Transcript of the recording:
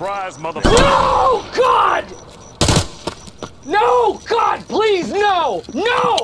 Surprise, motherfucker! No! God! No! God, please, no! No!